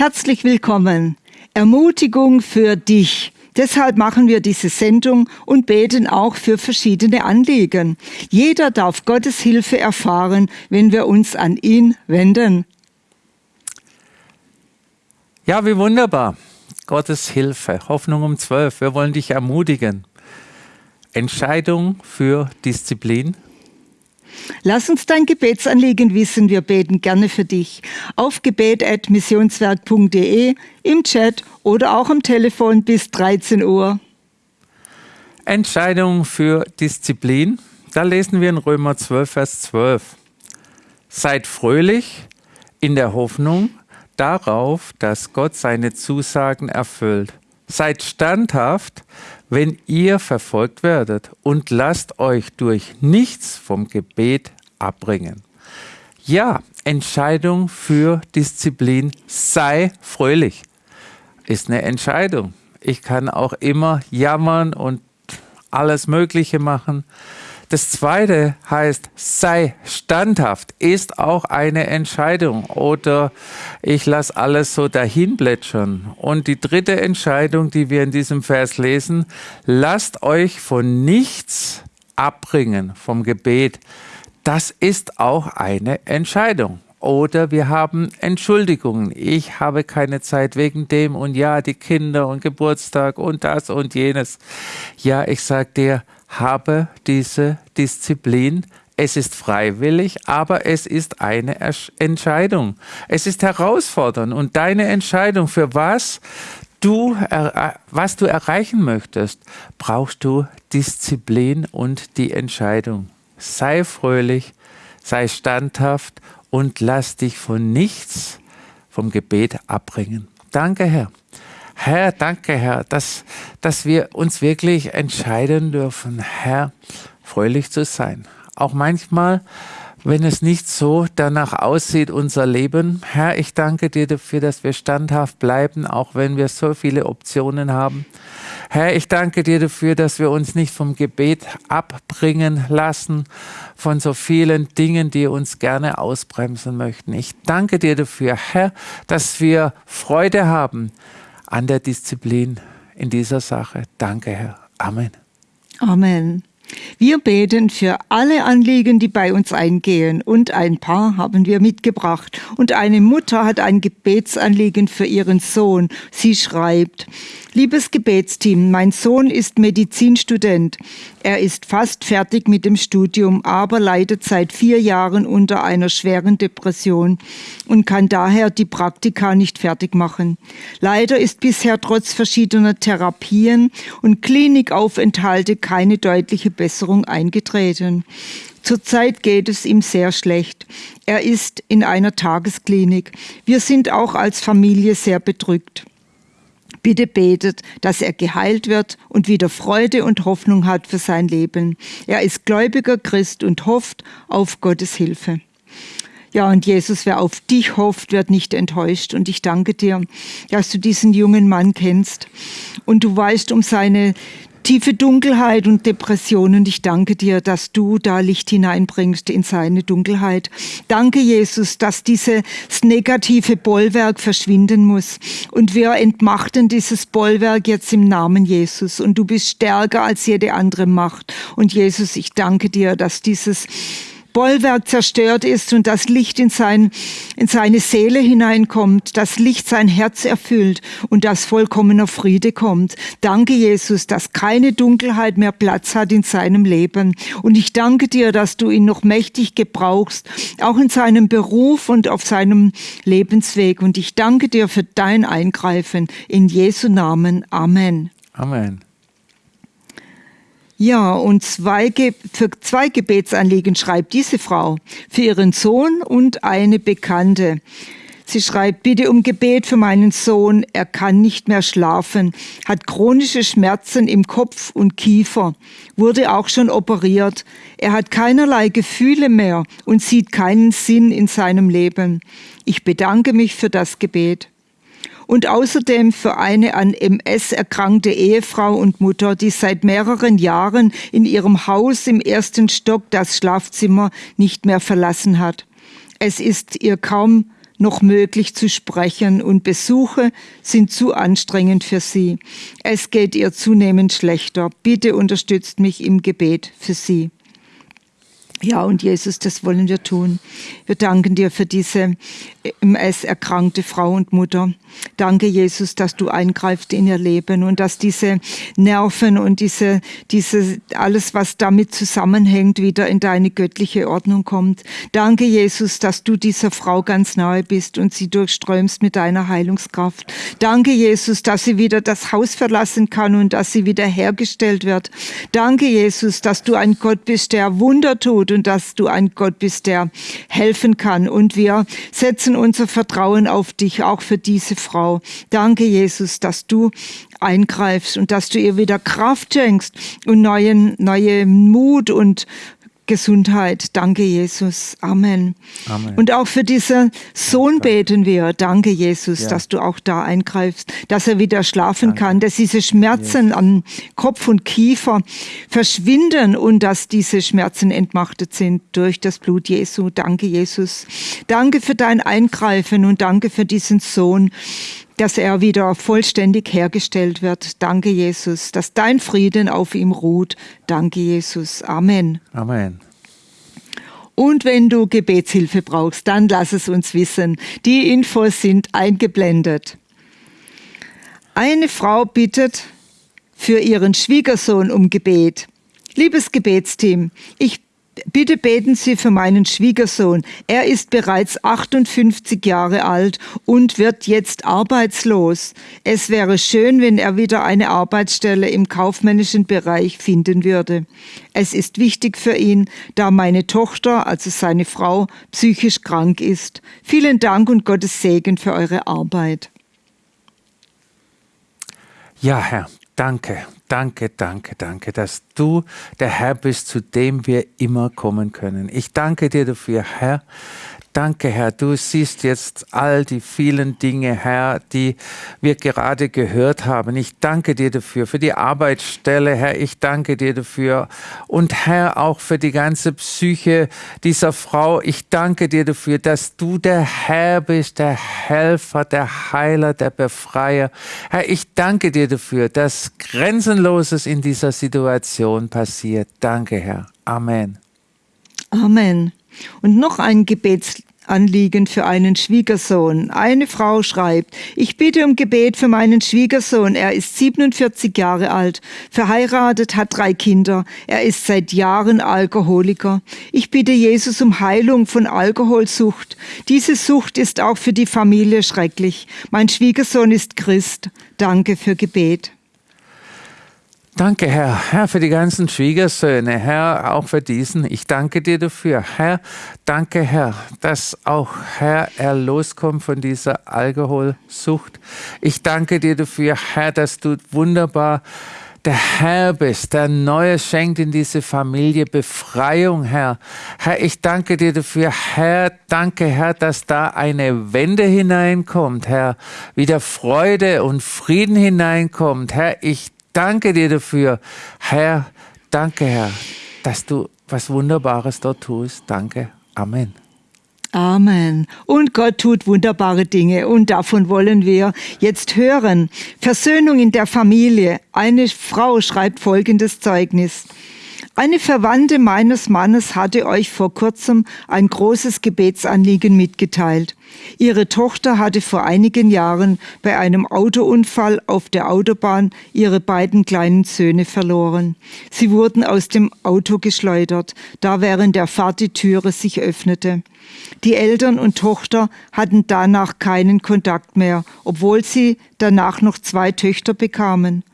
Herzlich willkommen. Ermutigung für dich. Deshalb machen wir diese Sendung und beten auch für verschiedene Anliegen. Jeder darf Gottes Hilfe erfahren, wenn wir uns an ihn wenden. Ja, wie wunderbar. Gottes Hilfe. Hoffnung um zwölf. Wir wollen dich ermutigen. Entscheidung für Disziplin. Lass uns dein Gebetsanliegen wissen. Wir beten gerne für dich. Auf gebet.missionswerk.de, im Chat oder auch am Telefon bis 13 Uhr. Entscheidung für Disziplin. Da lesen wir in Römer 12, Vers 12. Seid fröhlich in der Hoffnung darauf, dass Gott seine Zusagen erfüllt. Seid standhaft, wenn ihr verfolgt werdet und lasst euch durch nichts vom Gebet abbringen. Ja, Entscheidung für Disziplin, sei fröhlich, ist eine Entscheidung. Ich kann auch immer jammern und alles Mögliche machen. Das zweite heißt, sei standhaft, ist auch eine Entscheidung oder ich lasse alles so dahin plätschern. Und die dritte Entscheidung, die wir in diesem Vers lesen, lasst euch von nichts abbringen vom Gebet. Das ist auch eine Entscheidung. Oder wir haben Entschuldigungen. Ich habe keine Zeit wegen dem und ja, die Kinder und Geburtstag und das und jenes. Ja, ich sag dir, habe diese Disziplin. Es ist freiwillig, aber es ist eine Entscheidung. Es ist herausfordernd und deine Entscheidung für was du, was du erreichen möchtest, brauchst du Disziplin und die Entscheidung. Sei fröhlich, sei standhaft und lass dich von nichts vom Gebet abbringen. Danke, Herr. Herr, danke, Herr, dass, dass wir uns wirklich entscheiden dürfen, Herr, fröhlich zu sein. Auch manchmal, wenn es nicht so danach aussieht, unser Leben. Herr, ich danke dir dafür, dass wir standhaft bleiben, auch wenn wir so viele Optionen haben. Herr, ich danke dir dafür, dass wir uns nicht vom Gebet abbringen lassen, von so vielen Dingen, die uns gerne ausbremsen möchten. Ich danke dir dafür, Herr, dass wir Freude haben, an der Disziplin in dieser Sache. Danke, Herr. Amen. Amen. Wir beten für alle Anliegen, die bei uns eingehen. Und ein paar haben wir mitgebracht. Und eine Mutter hat ein Gebetsanliegen für ihren Sohn. Sie schreibt, Liebes Gebetsteam, mein Sohn ist Medizinstudent. Er ist fast fertig mit dem Studium, aber leidet seit vier Jahren unter einer schweren Depression und kann daher die Praktika nicht fertig machen. Leider ist bisher trotz verschiedener Therapien und Klinikaufenthalte keine deutliche Besserung eingetreten. Zurzeit geht es ihm sehr schlecht. Er ist in einer Tagesklinik. Wir sind auch als Familie sehr bedrückt. Bitte betet, dass er geheilt wird und wieder Freude und Hoffnung hat für sein Leben. Er ist gläubiger Christ und hofft auf Gottes Hilfe. Ja, und Jesus, wer auf dich hofft, wird nicht enttäuscht. Und ich danke dir, dass du diesen jungen Mann kennst und du weißt um seine tiefe Dunkelheit und Depressionen. Ich danke dir, dass du da Licht hineinbringst in seine Dunkelheit. Danke, Jesus, dass dieses negative Bollwerk verschwinden muss. Und wir entmachten dieses Bollwerk jetzt im Namen Jesus. Und du bist stärker als jede andere Macht. Und Jesus, ich danke dir, dass dieses Bollwerk zerstört ist und das Licht in, sein, in seine Seele hineinkommt, das Licht sein Herz erfüllt und das vollkommener Friede kommt. Danke, Jesus, dass keine Dunkelheit mehr Platz hat in seinem Leben. Und ich danke dir, dass du ihn noch mächtig gebrauchst, auch in seinem Beruf und auf seinem Lebensweg. Und ich danke dir für dein Eingreifen. In Jesu Namen. Amen. Amen. Ja, und zwei, für zwei Gebetsanliegen schreibt diese Frau, für ihren Sohn und eine Bekannte. Sie schreibt, bitte um Gebet für meinen Sohn. Er kann nicht mehr schlafen, hat chronische Schmerzen im Kopf und Kiefer, wurde auch schon operiert. Er hat keinerlei Gefühle mehr und sieht keinen Sinn in seinem Leben. Ich bedanke mich für das Gebet und außerdem für eine an MS erkrankte Ehefrau und Mutter, die seit mehreren Jahren in ihrem Haus im ersten Stock das Schlafzimmer nicht mehr verlassen hat. Es ist ihr kaum noch möglich zu sprechen und Besuche sind zu anstrengend für sie. Es geht ihr zunehmend schlechter. Bitte unterstützt mich im Gebet für sie. Ja, und Jesus, das wollen wir tun. Wir danken dir für diese MS-erkrankte Frau und Mutter. Danke, Jesus, dass du eingreifst in ihr Leben und dass diese Nerven und diese, diese, alles, was damit zusammenhängt, wieder in deine göttliche Ordnung kommt. Danke, Jesus, dass du dieser Frau ganz nahe bist und sie durchströmst mit deiner Heilungskraft. Danke, Jesus, dass sie wieder das Haus verlassen kann und dass sie wieder hergestellt wird. Danke, Jesus, dass du ein Gott bist, der Wunder tut und dass du ein Gott bist, der helfen kann. Und wir setzen unser Vertrauen auf dich, auch für diese Frau. Danke, Jesus, dass du eingreifst und dass du ihr wieder Kraft schenkst und neuen, neue Mut und Gesundheit. Danke, Jesus. Amen. Amen. Und auch für diesen Sohn beten wir. Danke, Jesus, ja. dass du auch da eingreifst, dass er wieder schlafen Danke. kann, dass diese Schmerzen yes. am Kopf und Kiefer verschwinden und dass diese Schmerzen entmachtet sind durch das Blut Jesu. Danke, Jesus. Danke für dein Eingreifen und danke für diesen Sohn dass er wieder vollständig hergestellt wird. Danke, Jesus, dass dein Frieden auf ihm ruht. Danke, Jesus. Amen. Amen. Und wenn du Gebetshilfe brauchst, dann lass es uns wissen. Die Infos sind eingeblendet. Eine Frau bittet für ihren Schwiegersohn um Gebet. Liebes Gebetsteam, ich Bitte beten Sie für meinen Schwiegersohn. Er ist bereits 58 Jahre alt und wird jetzt arbeitslos. Es wäre schön, wenn er wieder eine Arbeitsstelle im kaufmännischen Bereich finden würde. Es ist wichtig für ihn, da meine Tochter, also seine Frau, psychisch krank ist. Vielen Dank und Gottes Segen für eure Arbeit. Ja, Herr, danke. Danke, danke, danke, dass du der Herr bist, zu dem wir immer kommen können. Ich danke dir dafür, Herr, Danke, Herr, du siehst jetzt all die vielen Dinge, Herr, die wir gerade gehört haben. Ich danke dir dafür, für die Arbeitsstelle, Herr, ich danke dir dafür. Und Herr, auch für die ganze Psyche dieser Frau, ich danke dir dafür, dass du der Herr bist, der Helfer, der Heiler, der Befreier. Herr, ich danke dir dafür, dass Grenzenloses in dieser Situation passiert. Danke, Herr. Amen. Amen. Und noch ein Gebetsanliegen für einen Schwiegersohn. Eine Frau schreibt, ich bitte um Gebet für meinen Schwiegersohn. Er ist 47 Jahre alt, verheiratet, hat drei Kinder. Er ist seit Jahren Alkoholiker. Ich bitte Jesus um Heilung von Alkoholsucht. Diese Sucht ist auch für die Familie schrecklich. Mein Schwiegersohn ist Christ. Danke für Gebet. Danke, Herr, Herr, für die ganzen Schwiegersöhne, Herr, auch für diesen. Ich danke dir dafür, Herr. Danke, Herr, dass auch, Herr, er loskommt von dieser Alkoholsucht. Ich danke dir dafür, Herr, dass du wunderbar der Herr bist, der Neues schenkt in diese Familie Befreiung, Herr. Herr, ich danke dir dafür, Herr, danke, Herr, dass da eine Wende hineinkommt, Herr, wieder Freude und Frieden hineinkommt. Herr, ich danke dir dafür. Herr, danke, Herr, dass du was Wunderbares dort tust. Danke. Amen. Amen. Und Gott tut wunderbare Dinge und davon wollen wir jetzt hören. Versöhnung in der Familie. Eine Frau schreibt folgendes Zeugnis. Eine Verwandte meines Mannes hatte euch vor kurzem ein großes Gebetsanliegen mitgeteilt. Ihre Tochter hatte vor einigen Jahren bei einem Autounfall auf der Autobahn ihre beiden kleinen Söhne verloren. Sie wurden aus dem Auto geschleudert, da während der Fahrt die Türe sich öffnete. Die Eltern und Tochter hatten danach keinen Kontakt mehr, obwohl sie danach noch zwei Töchter bekamen.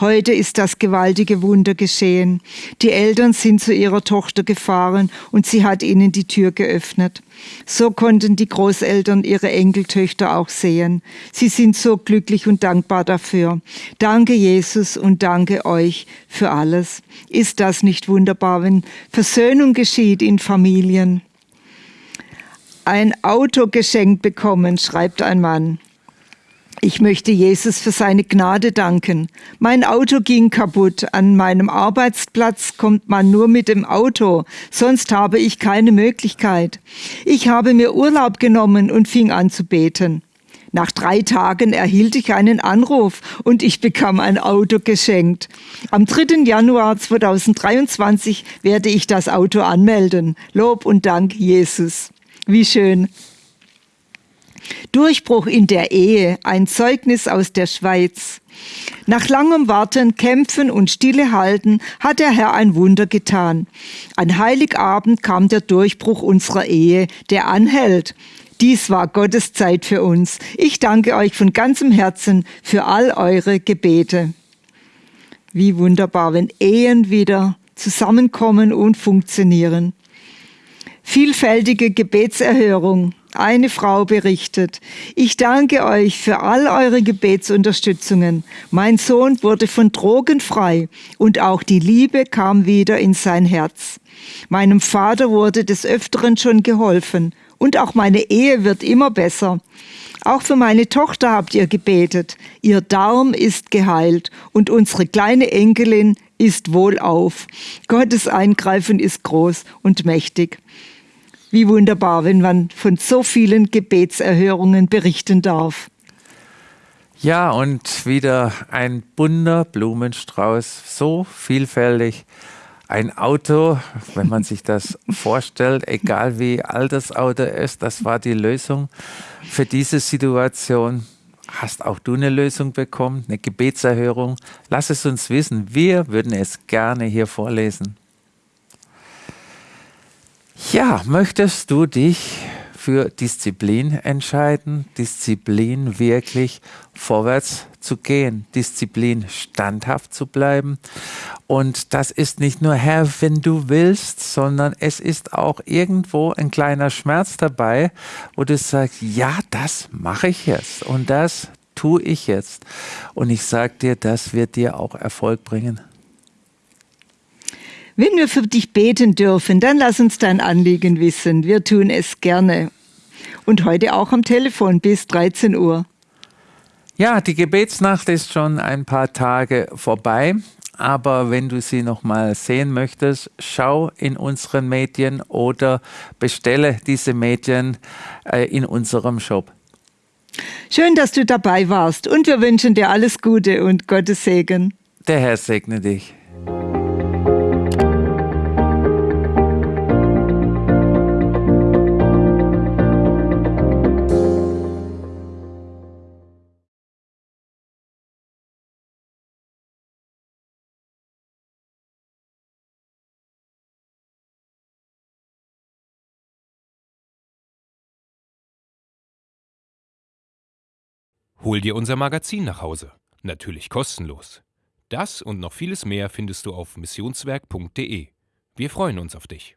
Heute ist das gewaltige Wunder geschehen. Die Eltern sind zu ihrer Tochter gefahren und sie hat ihnen die Tür geöffnet. So konnten die Großeltern ihre Enkeltöchter auch sehen. Sie sind so glücklich und dankbar dafür. Danke Jesus und danke euch für alles. Ist das nicht wunderbar, wenn Versöhnung geschieht in Familien? Ein Auto geschenkt bekommen, schreibt ein Mann. Ich möchte Jesus für seine Gnade danken. Mein Auto ging kaputt. An meinem Arbeitsplatz kommt man nur mit dem Auto, sonst habe ich keine Möglichkeit. Ich habe mir Urlaub genommen und fing an zu beten. Nach drei Tagen erhielt ich einen Anruf und ich bekam ein Auto geschenkt. Am 3. Januar 2023 werde ich das Auto anmelden. Lob und Dank, Jesus. Wie schön. Durchbruch in der Ehe, ein Zeugnis aus der Schweiz. Nach langem Warten, Kämpfen und Stillehalten hat der Herr ein Wunder getan. An Heiligabend kam der Durchbruch unserer Ehe, der anhält. Dies war Gottes Zeit für uns. Ich danke euch von ganzem Herzen für all eure Gebete. Wie wunderbar, wenn Ehen wieder zusammenkommen und funktionieren. Vielfältige Gebetserhörung. Eine Frau berichtet, ich danke euch für all eure Gebetsunterstützungen. Mein Sohn wurde von Drogen frei und auch die Liebe kam wieder in sein Herz. Meinem Vater wurde des Öfteren schon geholfen und auch meine Ehe wird immer besser. Auch für meine Tochter habt ihr gebetet. Ihr Darm ist geheilt und unsere kleine Enkelin ist wohlauf. Gottes Eingreifen ist groß und mächtig. Wie wunderbar, wenn man von so vielen Gebetserhörungen berichten darf. Ja, und wieder ein bunter Blumenstrauß, so vielfältig. Ein Auto, wenn man sich das vorstellt, egal wie alt das Auto ist, das war die Lösung für diese Situation. Hast auch du eine Lösung bekommen, eine Gebetserhörung? Lass es uns wissen. Wir würden es gerne hier vorlesen. Ja, möchtest du dich für Disziplin entscheiden, Disziplin wirklich vorwärts zu gehen, Disziplin standhaft zu bleiben. Und das ist nicht nur Herr, wenn du willst, sondern es ist auch irgendwo ein kleiner Schmerz dabei, wo du sagst, ja, das mache ich jetzt und das tue ich jetzt. Und ich sage dir, das wird dir auch Erfolg bringen. Wenn wir für dich beten dürfen, dann lass uns dein Anliegen wissen. Wir tun es gerne. Und heute auch am Telefon bis 13 Uhr. Ja, die Gebetsnacht ist schon ein paar Tage vorbei. Aber wenn du sie noch mal sehen möchtest, schau in unseren Medien oder bestelle diese Medien äh, in unserem Shop. Schön, dass du dabei warst und wir wünschen dir alles Gute und Gottes Segen. Der Herr segne dich. Hol dir unser Magazin nach Hause. Natürlich kostenlos. Das und noch vieles mehr findest du auf missionswerk.de. Wir freuen uns auf dich.